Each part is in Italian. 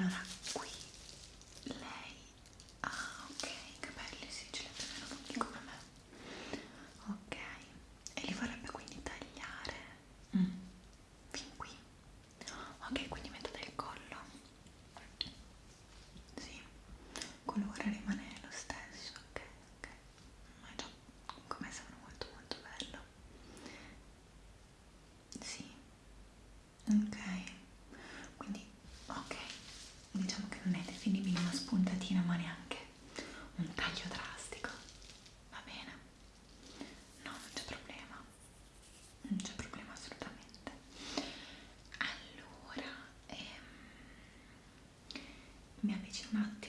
Voilà.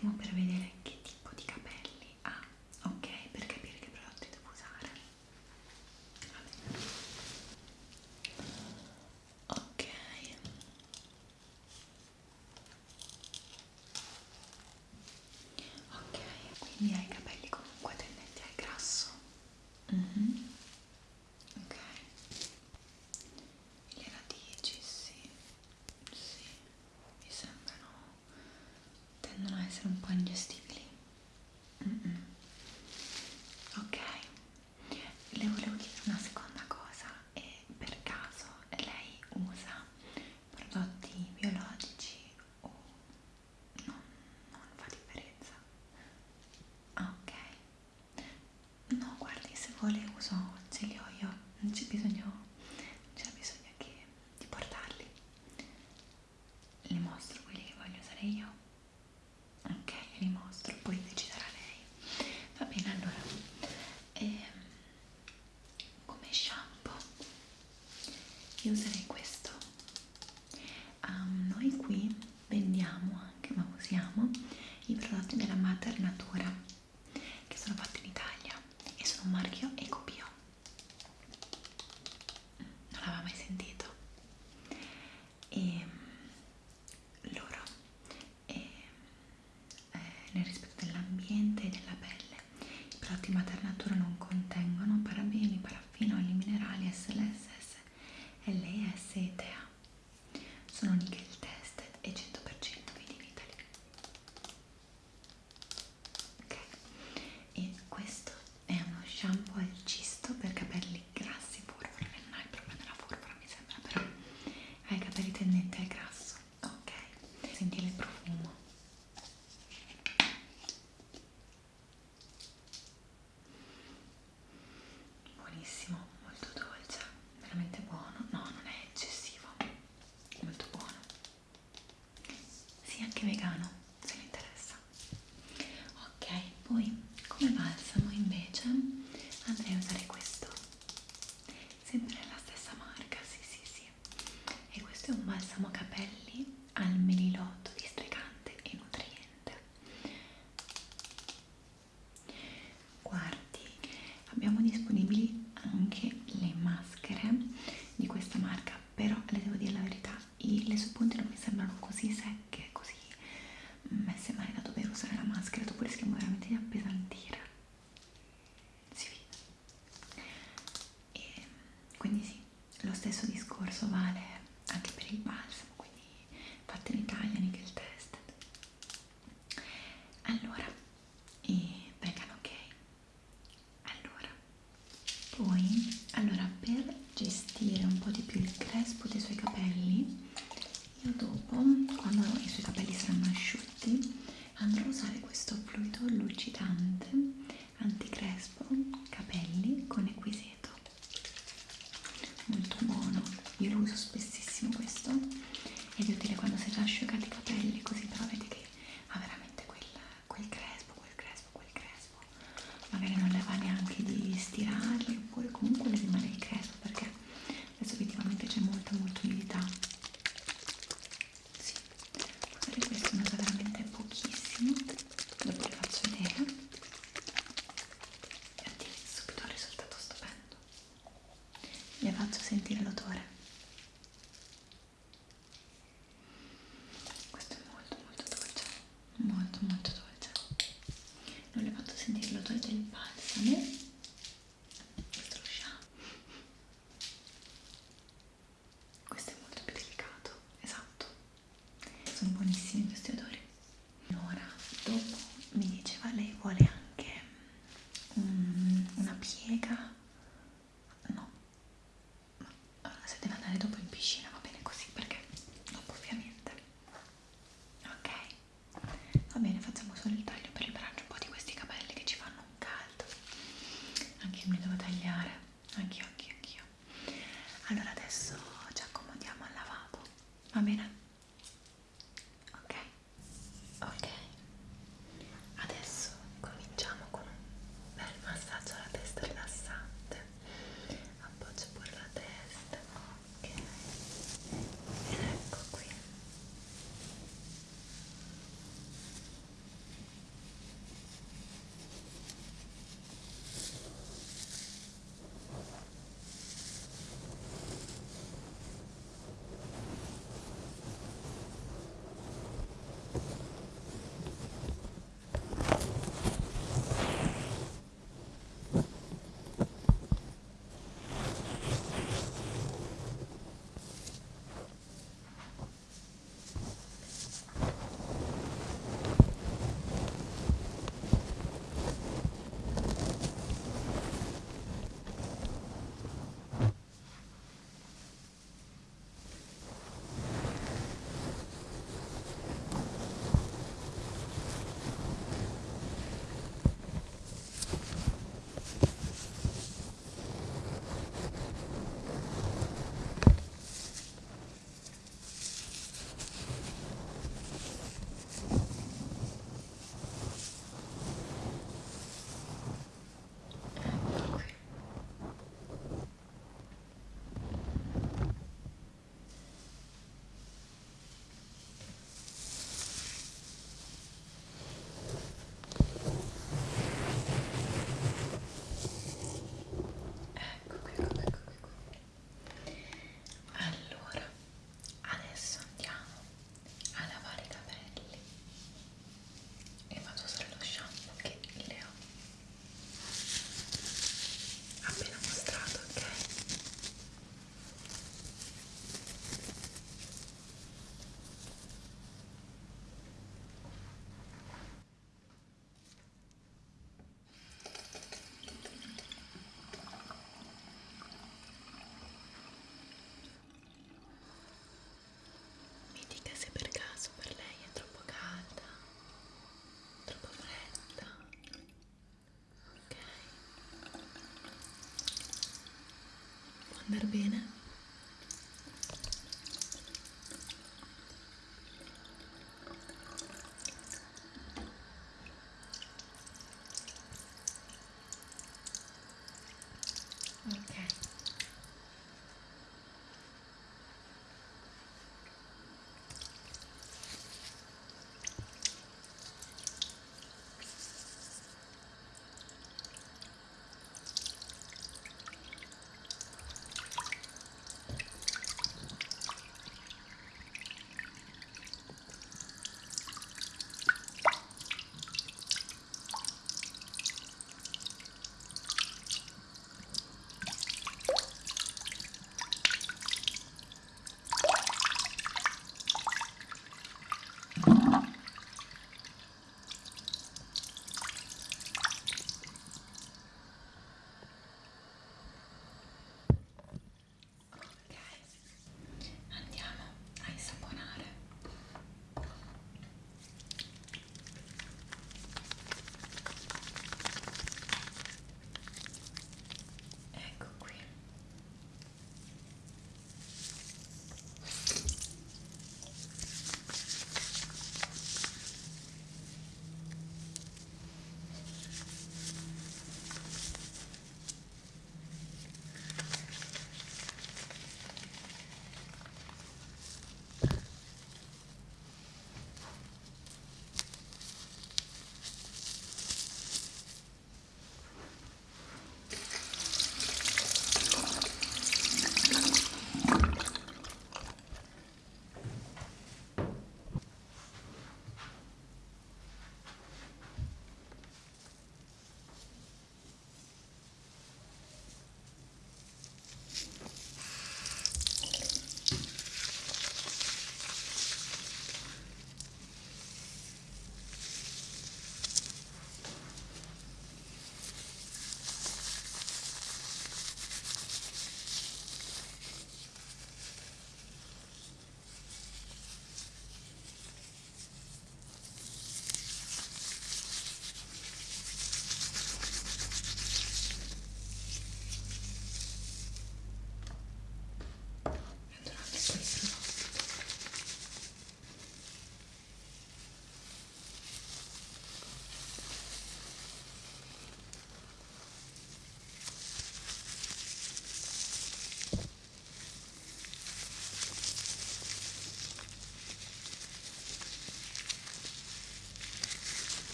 attimo per vedere che tipo di capelli ha, ok? Per capire che prodotti devo usare. Va. Ok. Ok, quindi hai capito uso ce li ho io, non c'è bisogno, bisogno che di portarli. Le mostro quelli che voglio usare io. Ok, li mostro, poi deciderà lei. Va bene, allora, ehm, come shampoo io userei buonissimo, molto dolce, veramente buono. sentire l'odore. Amén. Andare bene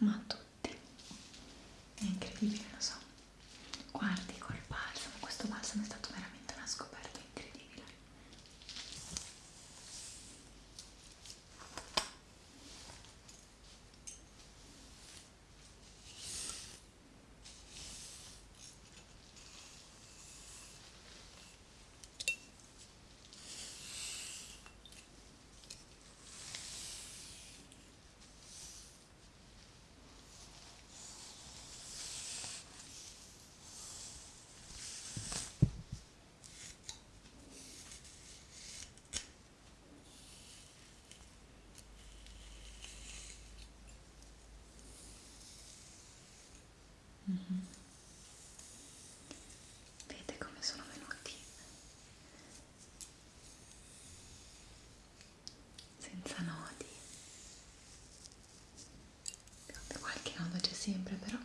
nodi senza nodi. Qualche nodo c'è sempre, però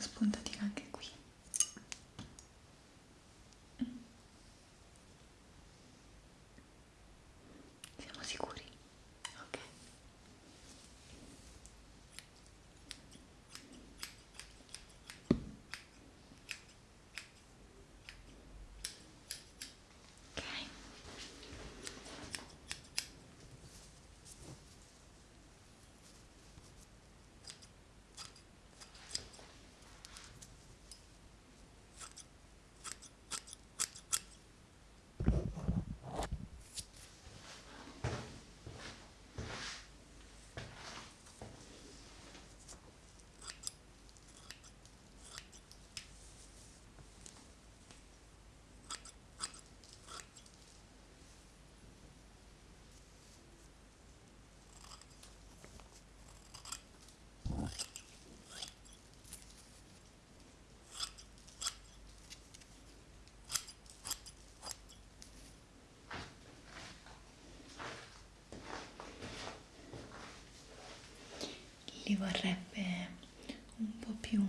spuntatina anche qui siamo sicuri? ok ok li vorrebbe un po' più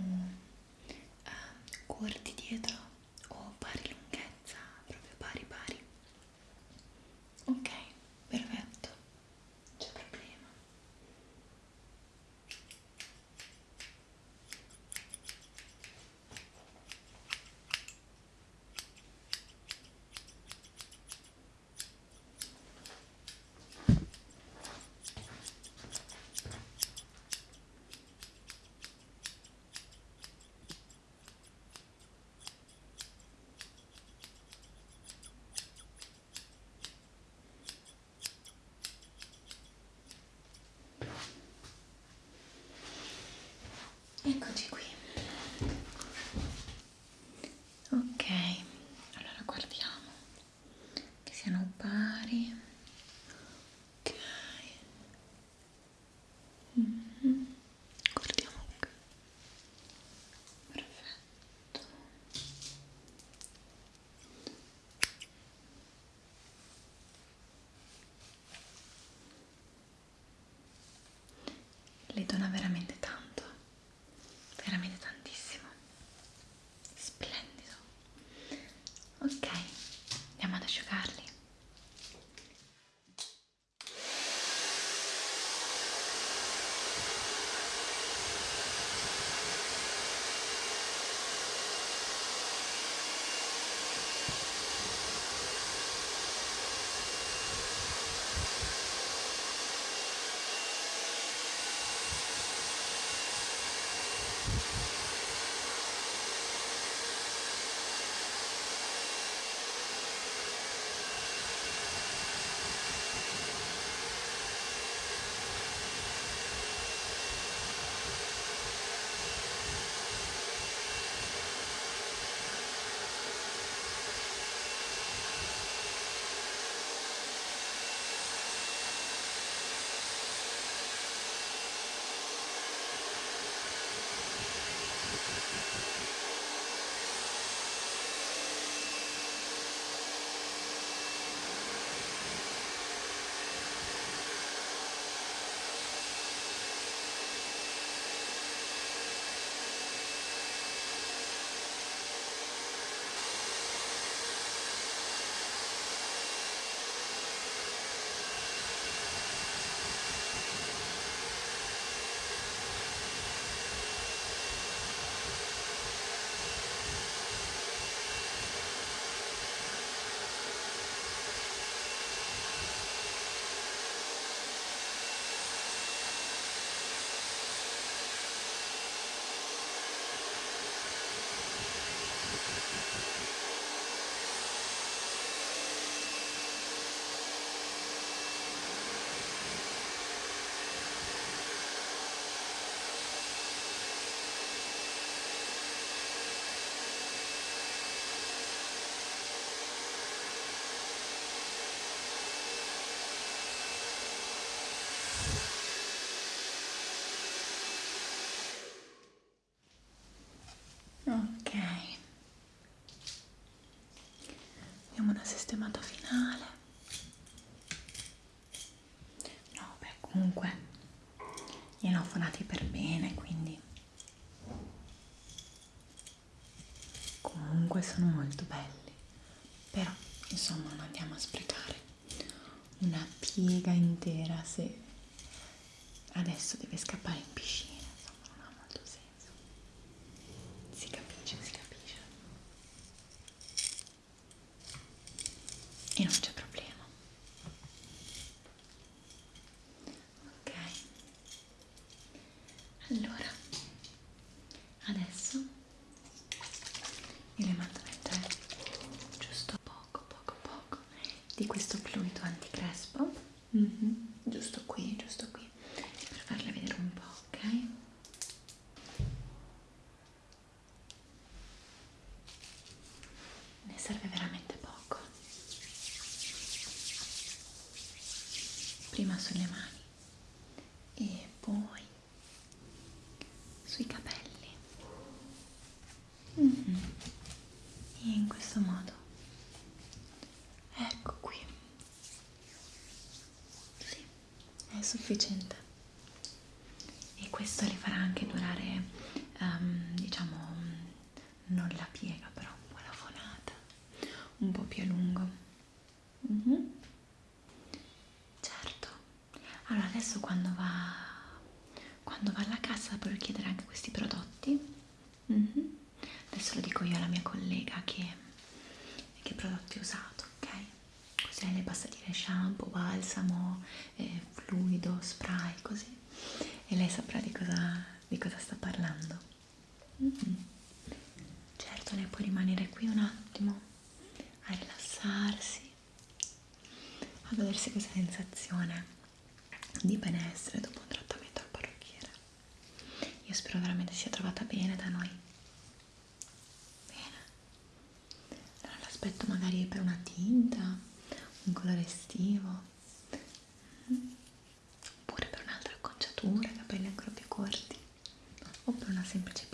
Eccoci qui. sistemato finale. No beh comunque li ho fonati per bene quindi. Comunque sono molto belli. Però insomma non andiamo a sprecare una piega intera se adesso deve scappare in piscina. prima sulle mani e poi cosa sta parlando? Mm -hmm. Certo, lei può rimanere qui un attimo a rilassarsi, a godersi questa sensazione di benessere dopo un trattamento al parrucchiere. Io spero veramente sia trovata bene da noi. Bene. Allora l'aspetto magari per una tinta, un colore estivo, mm, oppure per un'altra acconciatura sempre de